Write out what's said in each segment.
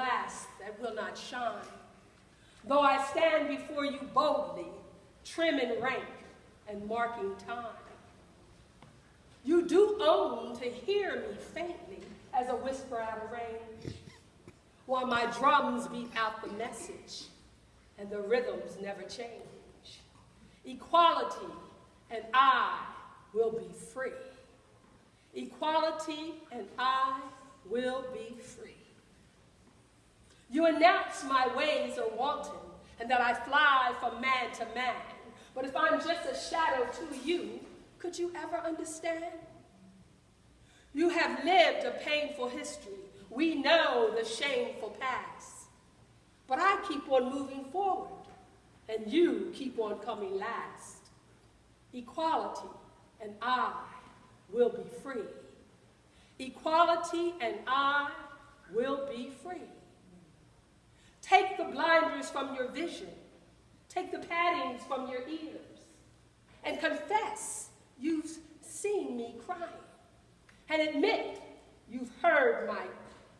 glass that will not shine. Though I stand before you boldly, trim in rank and marking time. You do own to hear me faintly as a whisper out of range, while my drums beat out the message and the rhythms never change. Equality and I will be free. Equality and I will be free. You announce my ways are wanton and that I fly from man to man. But if I'm just a shadow to you, could you ever understand? You have lived a painful history. We know the shameful past. But I keep on moving forward, and you keep on coming last. Equality and I will be free. Equality and I will be free. Blinders from your vision. Take the paddings from your ears. And confess you've seen me crying. And admit you've heard my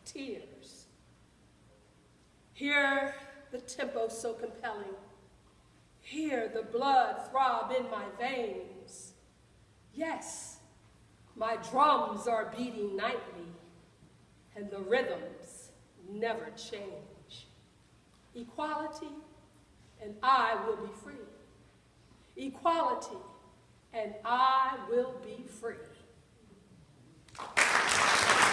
tears. Hear the tempo so compelling. Hear the blood throb in my veins. Yes, my drums are beating nightly, and the rhythms never change. Equality, and I will be free. Equality, and I will be free.